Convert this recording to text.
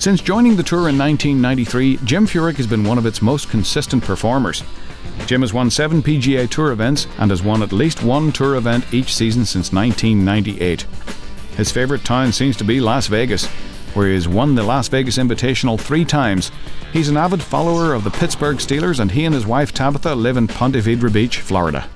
Since joining the tour in 1993, Jim Furyk has been one of its most consistent performers. Jim has won seven PGA Tour events and has won at least one tour event each season since 1998. His favourite town seems to be Las Vegas, where he has won the Las Vegas Invitational three times. He's an avid follower of the Pittsburgh Steelers and he and his wife Tabitha live in Ponte Vedra Beach, Florida.